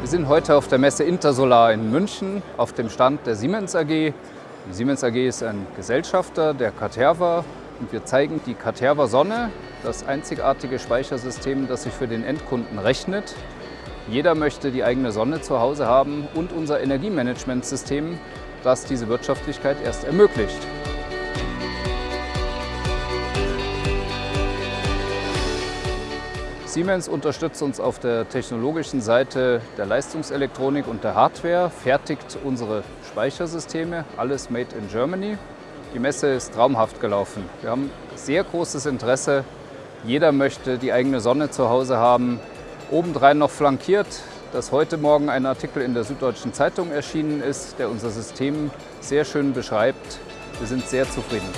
Wir sind heute auf der Messe Intersolar in München auf dem Stand der Siemens AG. Die Siemens AG ist ein Gesellschafter der Caterva und wir zeigen die Caterva Sonne, das einzigartige Speichersystem, das sich für den Endkunden rechnet. Jeder möchte die eigene Sonne zu Hause haben und unser Energiemanagementsystem das diese Wirtschaftlichkeit erst ermöglicht. Siemens unterstützt uns auf der technologischen Seite der Leistungselektronik und der Hardware, fertigt unsere Speichersysteme, alles made in Germany. Die Messe ist traumhaft gelaufen. Wir haben sehr großes Interesse. Jeder möchte die eigene Sonne zu Hause haben. Obendrein noch flankiert, dass heute Morgen ein Artikel in der Süddeutschen Zeitung erschienen ist, der unser System sehr schön beschreibt. Wir sind sehr zufrieden.